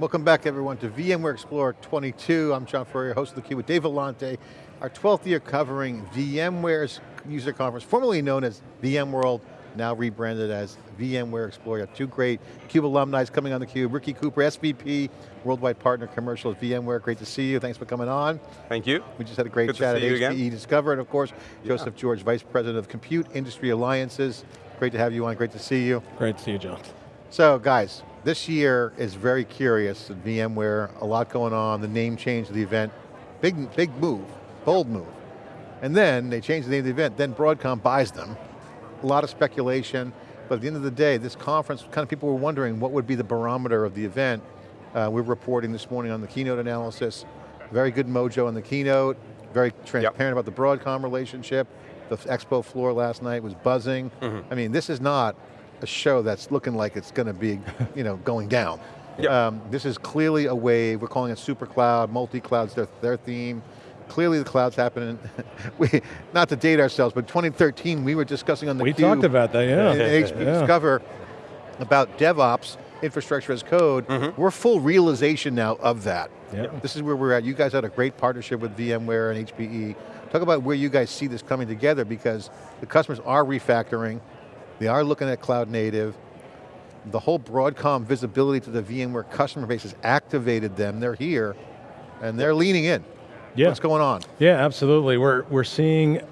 Welcome back everyone to VMware Explorer 22. I'm John Furrier, host of theCUBE with Dave Vellante. Our 12th year covering VMware's user conference, formerly known as VMworld, now rebranded as VMware Explorer. Two great CUBE alumni coming on theCUBE. Ricky Cooper, SVP, Worldwide Partner Commercial at VMware. Great to see you, thanks for coming on. Thank you. We just had a great Good chat at HPE again. Discover, and of course, Yeah. Joseph George, Vice President of Compute Industry Alliances. Great to have you on, great to see you. Great to see you, John. So guys, this year is very curious at VMware, a lot going on, the name change of the event, big, big move, bold move. And then they change the name of the event, then Broadcom buys them. A lot of speculation, but at the end of the day, this conference, kind of people were wondering what would be the barometer of the event. Uh, we're reporting this morning on the keynote analysis, very good mojo on the keynote, very transparent about the Broadcom relationship. The expo floor last night was buzzing. I mean, this is not a show that's looking like it's going to be, you know, going down. Yep. Um, this is clearly a wave. We're calling it super cloud, multi-cloud's their, their theme. Clearly the cloud's happening. we, not to date ourselves, but 2013 we were discussing on the We talked about that, yeah. in HP Yeah. Discover about DevOps, infrastructure as code. We're full realization now of that. Yeah. This is where we're at. You guys had a great partnership with VMware and HPE. Talk about where you guys see this coming together because the customers are refactoring, they are looking at cloud native, the whole Broadcom visibility to the VMware customer base has activated them, they're here, and they're leaning in. Yeah. What's going on? Yeah, absolutely. We're, we're seeing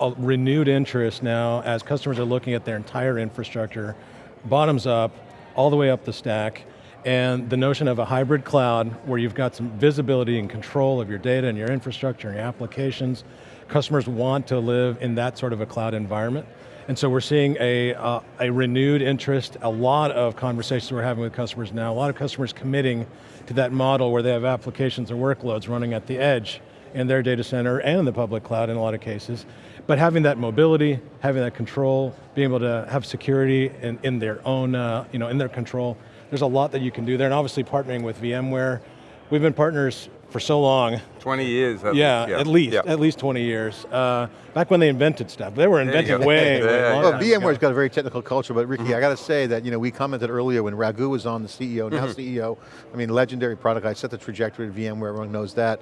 a renewed interest now as customers are looking at their entire infrastructure, bottoms up, all the way up the stack, and the notion of a hybrid cloud where you've got some visibility and control of your data and your infrastructure and your applications. Customers want to live in that sort of a cloud environment. And so we're seeing a, uh, a renewed interest, a lot of conversations we're having with customers now, a lot of customers committing to that model where they have applications and workloads running at the edge in their data center and in the public cloud in a lot of cases. But having that mobility, having that control, being able to have security in, in their own, uh, you know, in their control, there's a lot that you can do there, and obviously partnering with VMware. We've been partners for so long, 20 years at yeah, least. at least, Yeah. at least 20 years. Uh, back when they invented stuff. They were you inventing go. way, way Well, VMware's ago. got a very technical culture, but Ricky, I got to say that you know we commented earlier when Raghu was on the CEO, now CEO. I mean, legendary product. I set the trajectory of VMware. Everyone knows that.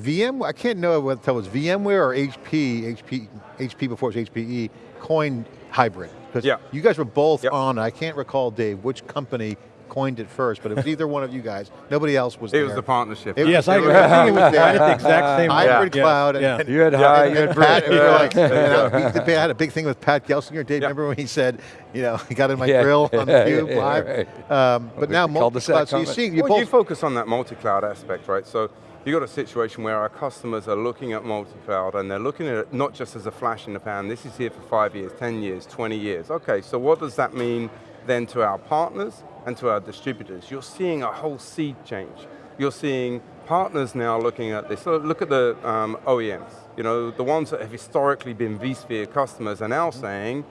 VM, I can't know whether to tell it was VMware or HP, HP, HP before it was HPE, coined hybrid. Because Yeah. you guys were both Yep. on, I can't recall, Dave, which company coined it first, but it was either one of you guys. Nobody else was It there. It was the partnership. It- Yes, I it agree. was- it was I there. had the exact same Hybrid yeah, cloud. Yeah. and- You had and- high, and you had Pat, Brit. you know, like, Yeah. you we- they had a big thing with Pat Gelsinger. Dave, Yeah. remember when he said, you know, he got in my Yeah. grill on the cube yeah, live? right. Um, but we now multi-cloud, so you see, you well, you focus on that multi-cloud aspect, right? So you got a situation where our customers are looking at multi-cloud and they're looking at it not just as a flash in the pan, this is here for five years, 10 years, 20 years. Okay, so what does that mean then to our partners and to our distributors? You're seeing a whole seed change. You're seeing partners now looking at this. So look at the um, OEMs, you know, the ones that have historically been vSphere customers are now saying,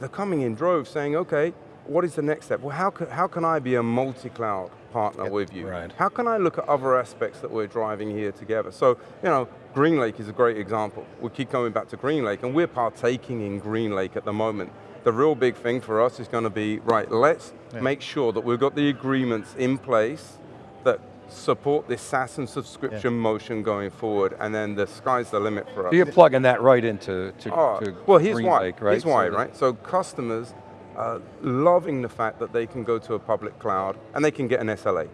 they're coming in droves saying, okay, what is the next step? Well, how can, how can I be a multi-cloud partner with you? right. How can I look at other aspects that we're driving here together? So, you know, GreenLake is a great example. We keep coming back to GreenLake, and we're partaking in GreenLake at the moment. The real big thing for us is going to be, right, let's Yeah. make sure that we've got the agreements in place that support this SaaS and subscription motion going forward, and then the sky's the limit for us. So you're plugging that right into to, Oh, to well, here's Green why. Lake, right? Here's why, So right? So customers are loving the fact that they can go to a public cloud and they can get an SLA.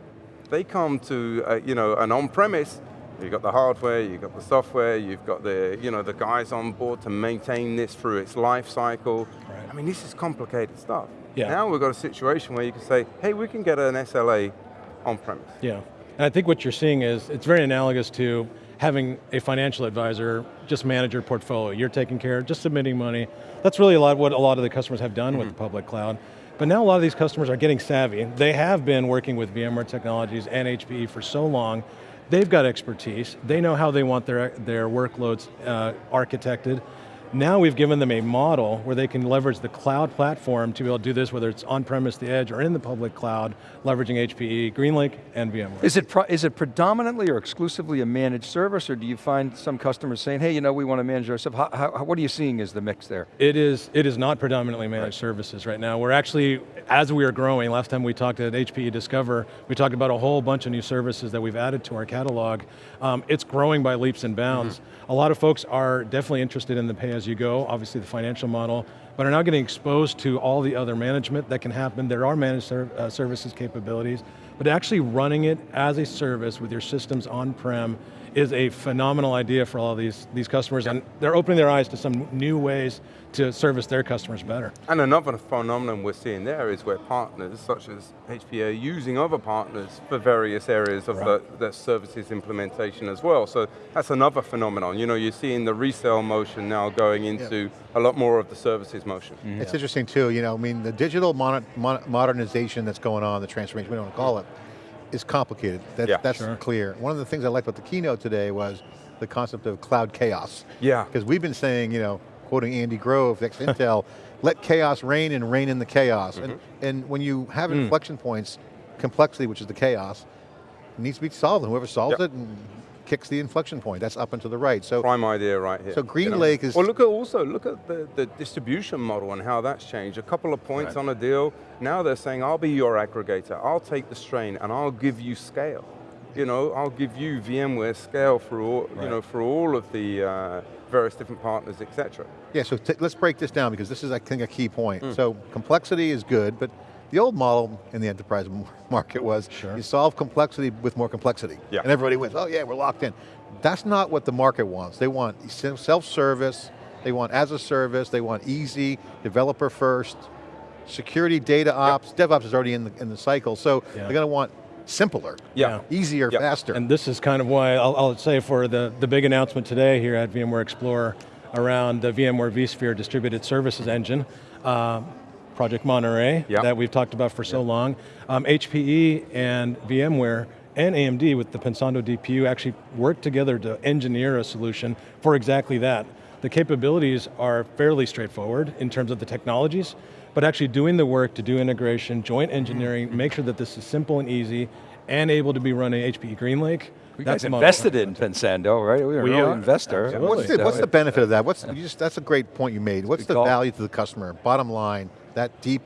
They come to uh, you know an on-premise. You've got the hardware, you've got the software, you've got the you know the guys on board to maintain this through its life cycle. I mean, this is complicated stuff. Yeah. Now we've got a situation where you can say, hey, we can get an SLA on-premise. Yeah, and I think what you're seeing is, it's very analogous to having a financial advisor just manage your portfolio. You're taking care, just submitting money. That's really a lot of what a lot of the customers have done with the public cloud. But now a lot of these customers are getting savvy. They have been working with VMware Technologies and HPE for so long. They've got expertise. They know how they want their, their workloads uh, architected. Now we've given them a model where they can leverage the cloud platform to be able to do this, whether it's on-premise, the edge, or in the public cloud, leveraging HPE, GreenLake, and VMware. Is it, is it predominantly or exclusively a managed service, or do you find some customers saying, hey, you know, we want to manage our stuff? How, how, what are you seeing as the mix there? It is, it is not predominantly managed services right now. We're actually, as we are growing, last time we talked at HPE Discover, we talked about a whole bunch of new services that we've added to our catalog. Um, it's growing by leaps and bounds. A lot of folks are definitely interested in the pay-as-you-go, obviously the financial model, but are now getting exposed to all the other management that can happen. There are managed uh, services capabilities, but actually running it as a service with your systems on-prem is a phenomenal idea for all of these, these customers, and they're opening their eyes to some new ways to service their customers better. And another phenomenon we're seeing there is where partners, such as HPE, are using other partners for various areas of the, the services implementation as well. So that's another phenomenon. You know, you're seeing the resale motion now going into a lot more of the services motion. It's interesting too, you know, I mean, the digital mon mon modernization that's going on, the transformation, we don't want to call it, is complicated. That, Yeah. that's Sure. clear. One of the things I liked about the keynote today was the concept of cloud chaos. Yeah. Because we've been saying, you know, quoting Andy Grove, ex-Intel, let chaos reign and reign in the chaos. And, mm-hmm. and when you have mm. inflection points, complexity, which is the chaos, needs to be solved, and whoever solves Yep. it and kicks the inflection point, that's up and to the right. So Prime idea right here. So GreenLake is- Well look at also, look at the, the distribution model and how that's changed. A couple of points on a deal, now they're saying, I'll be your aggregator, I'll take the strain and I'll give you scale. You know, I'll give you VMware scale for all, you know, for all of the uh, various different partners, et cetera. Yeah, so t- let's break this down because this is, I think, a key point. Hmm. So complexity is good, but the old model in the enterprise market was Sure. you solve complexity with more complexity. Yeah. And everybody wins, oh yeah, we're locked in. That's not what the market wants. They want self-service, they want as a service, they want easy, developer first, security, data ops, DevOps is already in the, in the cycle, so Yeah. they're going to want simpler, Yeah. easier, Yeah. faster. And this is kind of why, I'll, I'll say for the, the big announcement today here at VMware Explorer around the VMware vSphere Distributed Services Engine, uh, Project Monterey, Yeah. that we've talked about for so long. Um, HPE and VMware and AMD with the Pensando DPU actually worked together to engineer a solution for exactly that. The capabilities are fairly straightforward in terms of the technologies, but actually doing the work to do integration, joint engineering, make sure that this is simple and easy, and able to be run in HPE GreenLake. You that's guys invested in Pensando, right? We were We an are. investor. Absolutely. What's the, what's the benefit of that? What's you just, that's a great point you made. What's Good the call. value to the customer? Bottom line, that deep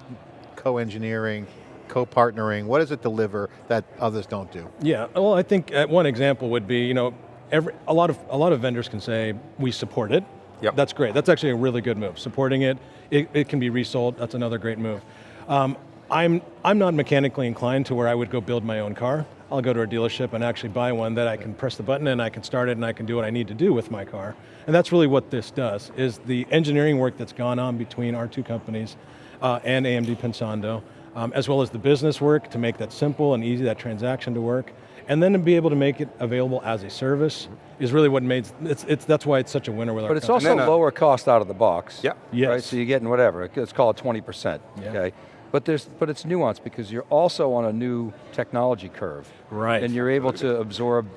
co-engineering, co-partnering, what does it deliver that others don't do? Yeah, well I think uh, one example would be, you know, every, a, lot of, a lot of vendors can say, we support it. Yep. That's great, that's actually a really good move. Supporting it, it, it can be resold, that's another great move. Um, I'm, I'm not mechanically inclined to where I would go build my own car. I'll go to a dealership and actually buy one that I can press the button and I can start it and I can do what I need to do with my car. And that's really what this does, is the engineering work that's gone on between our two companies uh, and AMD Pensando, um, as well as the business work to make that simple and easy, that transaction to work, and then to be able to make it available as a service is really what made, it's, it's, that's why it's such a winner with our But it's company. also uh, lower cost out of the box. Yeah. Yes. Right, so you're getting whatever, let's call it 20%, Yeah. okay? But there's, but it's nuanced because you're also on a new technology curve. Right. And you're able to absorb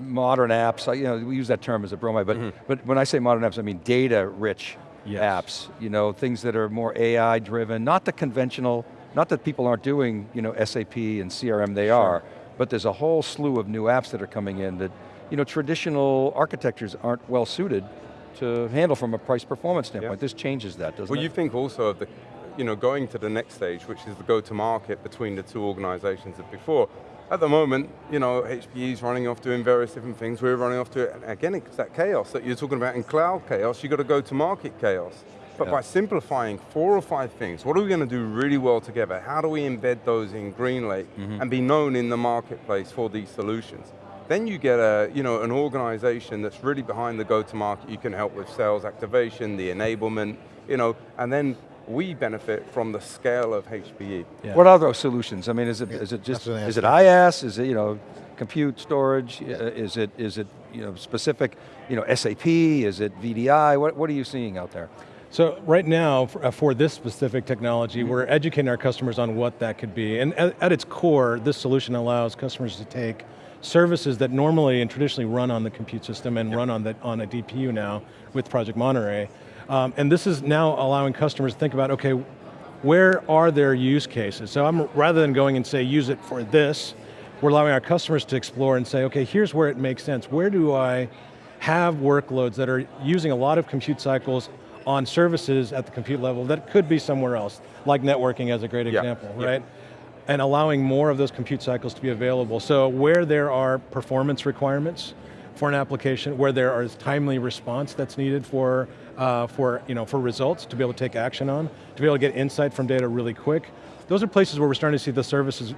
modern apps, you know, we use that term as a bromide, but, Mm-hmm. but when I say modern apps, I mean data-rich Yes. apps, you know, things that are more AI-driven, not the conventional, not that people aren't doing, you know, SAP and CRM, they are, but there's a whole slew of new apps that are coming in that, you know, traditional architectures aren't well suited to handle from a price performance standpoint. This changes that, doesn't Well, it? Well, you think also of the, you know, going to the next stage, which is the go-to-market between the two organizations that before. At the moment, you know, HPE is running off doing various different things. We're running off to, and again, it's that chaos that you're talking about in cloud chaos. You've got to go to market chaos. But by simplifying four or five things, what are we going to do really well together? How do we embed those in GreenLake mm-hmm. and be known in the marketplace for these solutions? Then you get a, you know, an organization that's really behind the go-to-market. You can help with sales activation, the enablement, you know, and then we benefit from the scale of HPE. Yeah. What are those solutions? I mean, is it, is it just, that's what I is it asked. IaaS? Is it, you know, compute storage? Uh, Is it, is it, you know, specific, you know, SAP? Is it VDI? What, what are you seeing out there? So right now, for, uh, for this specific technology, we're educating our customers on what that could be. And at, at its core, this solution allows customers to take services that normally and traditionally run on the compute system and run on, the, on a DPU now with Project Monterey, Um, and this is now allowing customers to think about, okay, where are their use cases? So I'm, rather than going and say, use it for this, we're allowing our customers to explore and say, okay, here's where it makes sense. Where do I have workloads that are using a lot of compute cycles on services at the compute level that could be somewhere else, like networking as a great Yeah, example, yeah. right? And allowing more of those compute cycles to be available. So where there are performance requirements for an application, where there is timely response that's needed for, uh, for, you know, for results to be able to take action on, to be able to get insight from data really quick, those are places where we're starting to see the services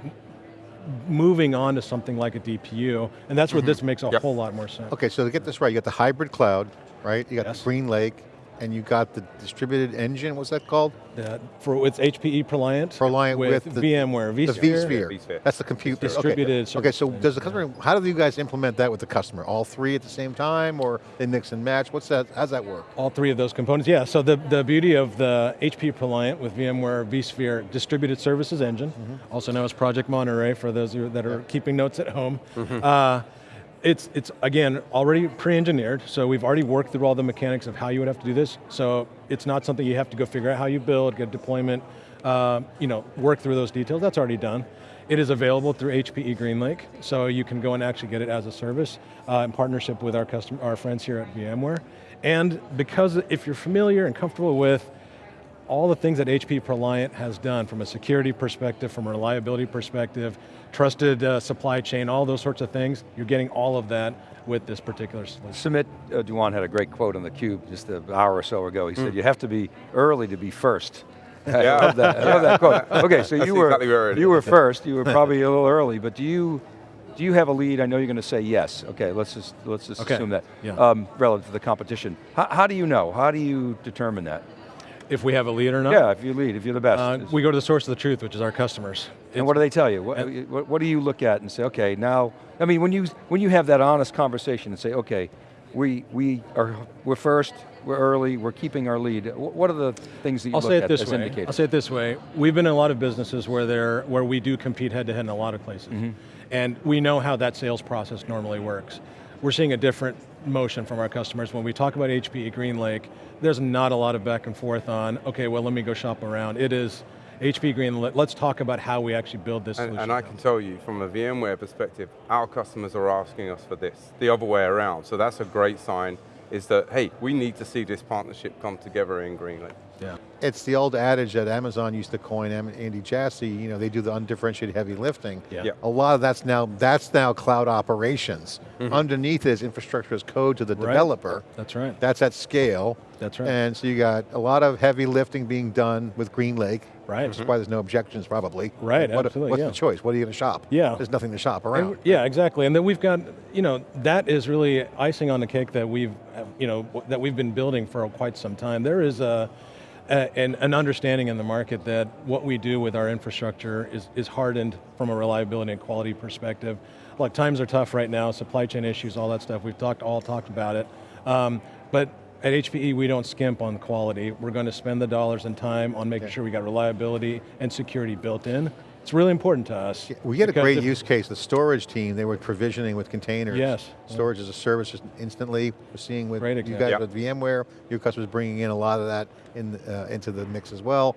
moving on to something like a DPU, and that's where this makes a Yep. whole lot more sense. Okay, so to get this right, you got the hybrid cloud, right? You got Yes. the GreenLake, and you got the distributed engine, what's that called? That for it's HPE ProLiant, ProLiant with, the, VMware, the vSphere. vSphere. vSphere. That's the compute. okay. Distributed Okay, so service. does the customer, how do you guys implement that with the customer? All three at the same time, or they mix and match? What's that, how's that work? All three of those components, yeah. So the, the beauty of the HP ProLiant with VMware vSphere Distributed Services Engine, also known as Project Monterey for those that are keeping notes at home. Uh, it's, it's, again, already pre-engineered, so we've already worked through all the mechanics of how you would have to do this, so it's not something you have to go figure out how you build, get deployment, uh, you know, work through those details, that's already done. It is available through HPE GreenLake, so you can go and actually get it as a service uh, in partnership with our, custom, our friends here at VMware. And because if you're familiar and comfortable with all the things that HP ProLiant has done from a security perspective, from a reliability perspective, trusted uh, supply chain, all those sorts of things, you're getting all of that with this particular solution. Sumit uh, Dhawan had a great quote on theCUBE just an hour or so ago. He Hmm. said, you have to be early to be first. I love that, I love that quote. Okay, so That's you were, exactly where you were first, you were probably a little early, but do you, do you have a lead? I know you're going to say yes. Okay, let's just, let's just Okay, assume that. yeah. Um, relative to the competition. How, how do you know? How do you determine that? If we have a lead or not, Yeah, if you lead, if you're the best. uh, we go to the source of the truth, which is our customers. And what do they tell you? What, what, do you look at and say, okay, now, I mean, when you, when you have that honest conversation and say, okay, we, we are, we're first, we're early, we're keeping our lead, what are the things that you I'll look say it at this as way. indicators? I'll say it this way. We've been in a lot of businesses where there, where we do compete head to head in a lot of places, Mm-hmm. and we know how that sales process normally works. We're seeing a different motion from our customers. When we talk about HPE GreenLake, there's not a lot of back and forth on, okay, well let me go shop around. It is HPE GreenLake, let's talk about how we actually build this And, solution. and I can tell you, from a VMware perspective, our customers are asking us for this, the other way around. So that's a great sign, is that, hey, we need to see this partnership come together in GreenLake. yeah. It's the old adage that Amazon used to coin, Andy Jassy, you know, they do the undifferentiated heavy lifting. Yeah. Yeah. A lot of that's now, that's now cloud operations. Mm-hmm. Underneath is infrastructure as code to the Right. developer. That's right. That's at scale. That's right. And so you got a lot of heavy lifting being done with GreenLake. Right. Which is why there's no objections probably. Right, What- absolutely, What's yeah. the choice? What are you going to shop? Yeah. There's nothing to shop around. w- yeah, exactly. And then we've got, you know, that is really icing on the cake that we've, you know, that we've been building for quite some time. There is a, a an, an understanding in the market that what we do with our infrastructure is, is hardened from a reliability and quality perspective. Look, times are tough right now, supply chain issues, all that stuff. We've talked, all talked about it. Um, but at HPE, we don't skimp on quality. We're going to spend the dollars and time on making sure we got reliability and security built in. It's really important to us. We get a great use case, the storage team, they were provisioning with containers. Yes. Storage as a service just instantly. We're seeing with Great you guys Yeah. with VMware, your customers bringing in a lot of that in, uh, into the mix as well.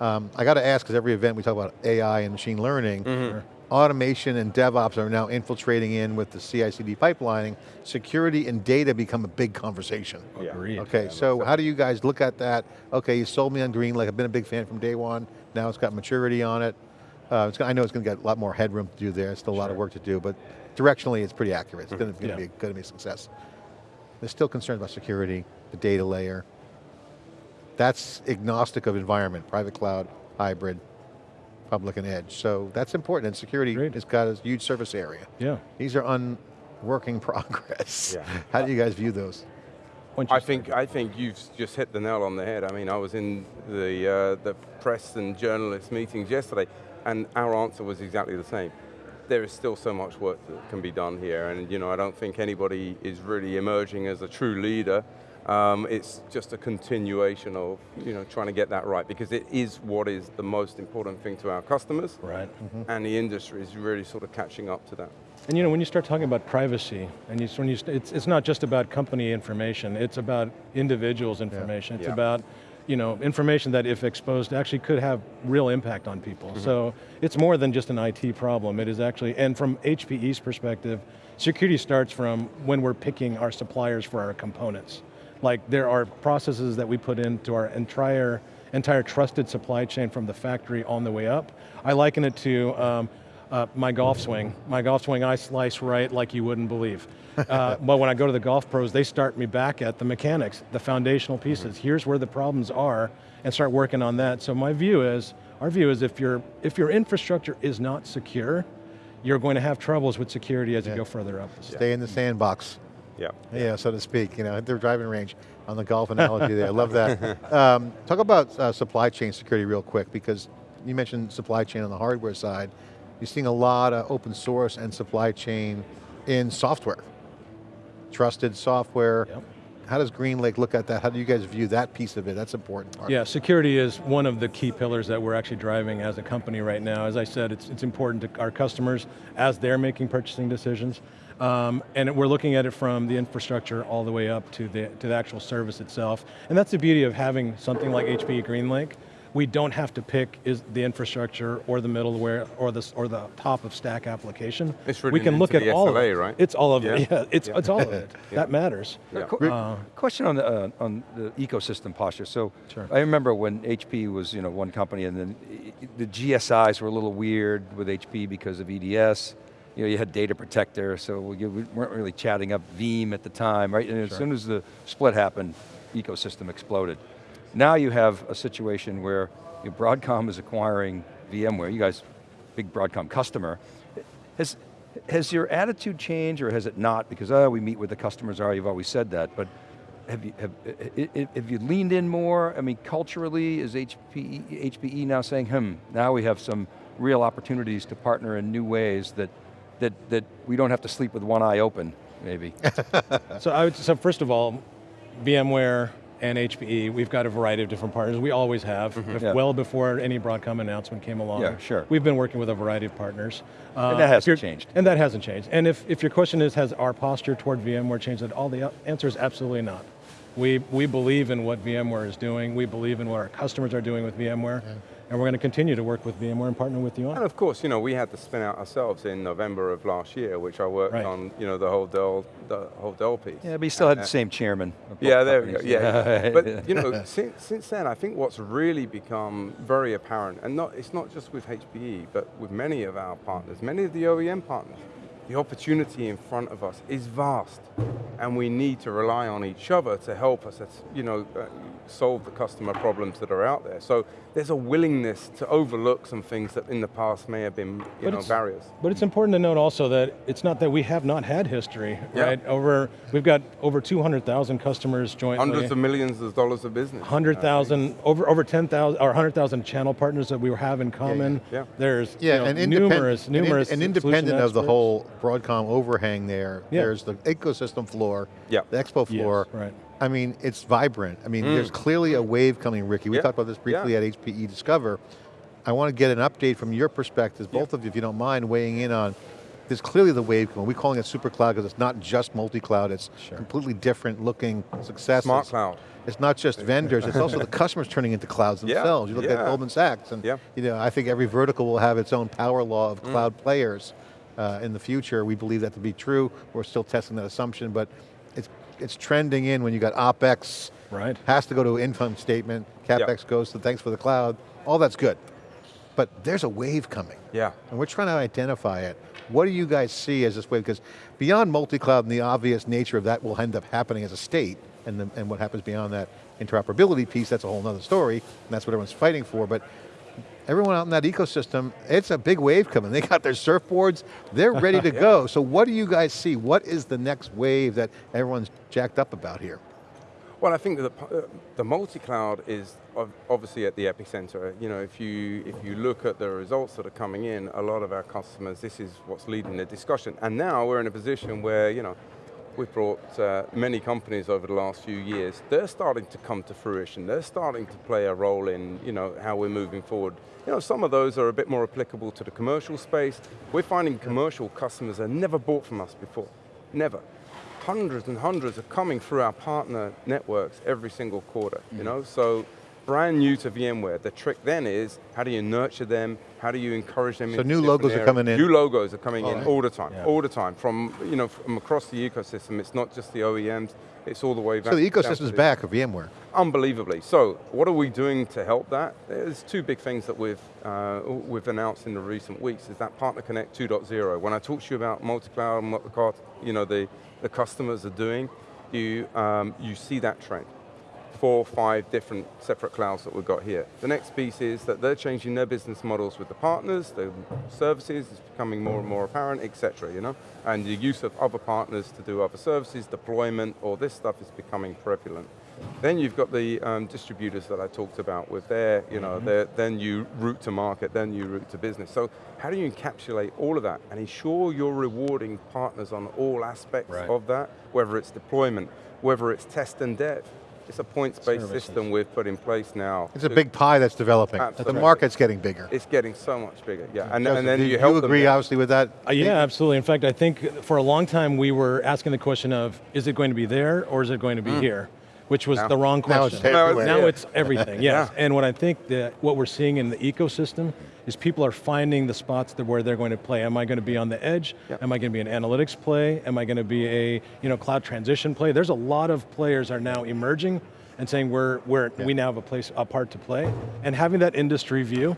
Um, I got to ask, because every event we talk about AI and machine learning, Mm-hmm. automation and DevOps are now infiltrating in with the CI/CD pipelining. Security and data become a big conversation. Yeah. Agreed. Okay, so how do you guys look at that? Okay, you sold me on Green, like I've been a big fan from day one. Now it's got maturity on it. Uh, it's, I know it's going to get a lot more headroom to do there. Still a lot of work to do, but directionally it's pretty accurate. It's going to Yeah. be going to be a success. There's still concerns about security, the data layer. That's agnostic of environment, private cloud, hybrid, public and edge. So that's important, and security Great. has got a huge surface area. Yeah. These are unworking progress. Yeah. How do you guys view those? Why don't you I think I think you've just hit the nail on the head. I mean, I was in the uh, the press and journalist meetings yesterday, and our answer was exactly the same. There is still so much work that can be done here, and you know, I don't think anybody is really emerging as a true leader. Um, it's just a continuation of you know trying to get that right because it is what is the most important thing to our customers, Right. and the industry is really sort of catching up to that. And you know, when you start talking about privacy, and you, when you, it's, it's not just about company information, it's about individuals' information. It's Yeah. about you know, information that if exposed actually could have real impact on people. So it's more than just an IT problem. It is actually, and from HPE's perspective, security starts from when we're picking our suppliers for our components. Like there are processes that we put into our entire, entire trusted supply chain from the factory on the way up. I liken it to um, uh, my golf swing. My golf swing I slice right like you wouldn't believe. Uh, but when I go to the golf pros, they start me back at the mechanics, the foundational pieces. Here's where the problems are, and start working on that. So my view is, our view is if, your if your infrastructure is not secure, you're going to have troubles with security as you go further up the. Stay in the sandbox. Yeah. Yeah, so to speak, you know, at their driving range on the golf analogy there. I love that. Um, talk about uh, supply chain security real quick because you mentioned supply chain on the hardware side. You're seeing a lot of open source and supply chain in software. Trusted software. Yep. How does GreenLake look at that? How do you guys view that piece of it? That's important part. Yeah, security is one of the key pillars that we're actually driving as a company right now. As I said, it's, it's important to our customers as they're making purchasing decisions. Um, and we're looking at it from the infrastructure all the way up to the, to the actual service itself. And that's the beauty of having something like HPE GreenLake. We don't have to pick is the infrastructure or the middleware or the, or the top of stack application. It's we can look at the all of SLA, it. right? It's all of it, Yeah. yeah, it's, Yeah. it's all of it. That matters. Yeah. Uh, Question on the, uh, on the ecosystem posture. So Sure. I remember when HP was you know, one company and then i- i- the GSIs were a little weird with HP because of EDS. You know, you had Data Protector, so you we weren't really chatting up Veeam at the time, right? And as soon as the split happened, ecosystem exploded. Now you have a situation where you know, Broadcom is acquiring VMware, you guys, big Broadcom customer. Has, has your attitude changed or has it not? Because oh, we meet where the customers are, you've always said that, but have you, have, have you leaned in more? I mean, culturally, is HPE, HPE now saying, hmm, now we have some real opportunities to partner in new ways that, that, that we don't have to sleep with one eye open, maybe. So I would, so first of all, VMware and HPE, we've got a variety of different partners. We always have, bef- Yeah. well before any Broadcom announcement came along. Yeah, sure. We've been working with a variety of partners. Uh, And that hasn't changed. And that hasn't changed. And if, if your question is, has our posture toward VMware changed at all, the answer is absolutely not. We, we believe in what VMware is doing. We believe in what our customers are doing with VMware. And we're going to continue to work with VMware and partner with you on And of course, you know, we had to spin out ourselves in November of last year, which I worked Right. on, you know, the whole Dell, the whole Dell piece. yeah, but you still had Uh, the same chairman. Yeah, there we go. Yeah, but you know, since, since then, I think what's really become very apparent, and not it's not just with HPE, but with many of our partners, many of the OEM partners, the opportunity in front of us is vast, and we need to rely on each other to help us, you know, uh, solve the customer problems that are out there. So there's a willingness to overlook some things that in the past may have been, you But know, barriers. But it's important to note also that it's not that we have not had history, Yeah. right? Over, we've got over 200,000 customers jointly. Hundreds of millions of dollars of business. 100,000, over, over 10,000, or 100,000 channel partners that we have in common. yeah. There's Yeah, you know, and independent, numerous, and in- numerous and, independent of the whole Broadcom overhang there, Yeah. there's the ecosystem floor, Yeah. the expo Yes, floor. right. I mean, it's vibrant. I mean, there's clearly a wave coming, Ricky. We Yeah. talked about this briefly Yeah. at HPE Discover. I want to get an update from your perspectives, both of you, if you don't mind, weighing in on, there's clearly the wave coming. We're calling it super cloud because it's not just multi-cloud, it's completely different looking successes. Smart cloud. It's not just vendors, it's also the customers turning into clouds Yeah, themselves. You look at yeah. Goldman Sachs, and Yeah. you know, I think every vertical will have its own power law of Mm. cloud players uh, in the future. We believe that to be true. We're still testing that assumption, but it's, trending in when you got OpEx, Right. has to go to income statement, CapEx goes to thanks for the cloud, all that's good. But there's a wave coming. Yeah. And we're trying to identify it. What do you guys see as this wave? Because beyond multi-cloud and the obvious nature of that will end up happening as a state, and, the, and what happens beyond that interoperability piece, that's a whole nother story, and that's what everyone's fighting for, but everyone out in that ecosystem, it's a big wave coming. They got their surfboards, they're ready to go. So what do you guys see? What is the next wave that everyone's jacked up about here? Well, I think that the, uh, the multi-cloud is obviously at the epicenter. You know, if you if you look at the results that are coming in, a lot of our customers, this is what's leading the discussion. And now we're in a position where you know, we've brought uh, many companies over the last few years. They're starting to come to fruition. They're starting to play a role in you know, how we're moving forward. You know, some of those are a bit more applicable to the commercial space. We're finding commercial customers that never bought from us before, never. Hundreds and hundreds are coming through our partner networks every single quarter, you know? So brand new to VMware. The trick then is, how do you nurture them? How do you encourage them So new logos are coming in? New logos are coming in Alright. all the time, Yeah. all the time. From, you know, from across the ecosystem. It's not just the OEMs, it's all the way back. So the ecosystem's back of VMware. Unbelievably. So, what are we doing to help that? There's two big things that we've uh, we've announced in the recent weeks. Is that Partner Connect 2.0. When I talk to you about multi-cloud and what the car- you know the the customers are doing, you um, you see that trend. Four, five different separate clouds that we've got here. The next piece is that they're changing their business models with the partners, the services is becoming more and more apparent, etc. You know, and the use of other partners to do other services, deployment, all this stuff is becoming prevalent. Then you've got the um, distributors that I talked about with their, you know, their, their new route to market, their new route to business. So how do you encapsulate all of that and ensure you're rewarding partners on all aspects Right. of that, whether it's deployment, whether it's test and dev. It's a points-based Services. system we've put in place now. It's a big pie that's developing. The market's getting bigger. It's getting so much bigger, yeah. And, Joseph, and then do you help them agree, there. obviously, with that? Uh, yeah, absolutely. In fact, I think for a long time we were asking the question of, is it going to be there or is it going to be here? Which was Now- the wrong Now it's question. Now it's everything, yes. Yeah. And what I think that what we're seeing in the ecosystem is people are finding the spots that where they're going to play. Am I going to be on the edge? Yep. Am I going to be an analytics play? Am I going to be a you know cloud transition play? There's a lot of players are now emerging and saying we're, we're, we now have a place, a part to play. And having that industry view,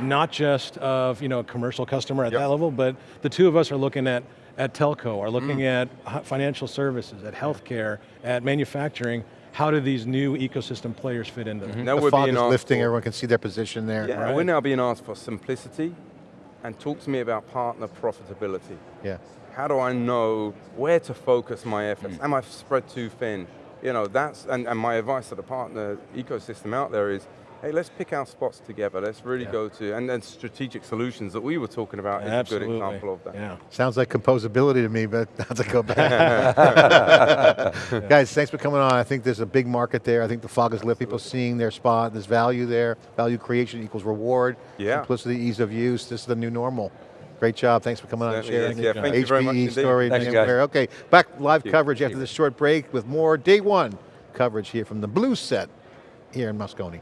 not just of you know a commercial customer at Yep. that level, but the two of us are looking at at telco, are looking Mm. at financial services, at healthcare, at manufacturing. How do these new ecosystem players fit into that? Now The we're fog being is lifting, for- everyone can see their position there. Yeah, Right. we're now being asked for simplicity and talk to me about partner profitability. Yeah. How do I know where to focus my efforts? Mm. Am I spread too thin? You know, that's, and, and my advice to the partner ecosystem out there is, hey, let's pick our spots together. Let's really go to, and then strategic solutions that we were talking about is Absolutely. a good example of that. Yeah. Sounds like composability to me, but not to go back. Guys, thanks for coming on. I think there's a big market there. I think the fog is lit. People seeing their spot. There's value there. Value creation equals reward. Yeah. Simplicity, ease of use. This is the new normal. Great job. Thanks for coming on and sharing. is. Yeah, thank you very much HPE indeed. story. Thanks, VMware. guys. Okay, back live you. coverage Thank after this short break with more day one coverage here from the Blue Set here in Moscone.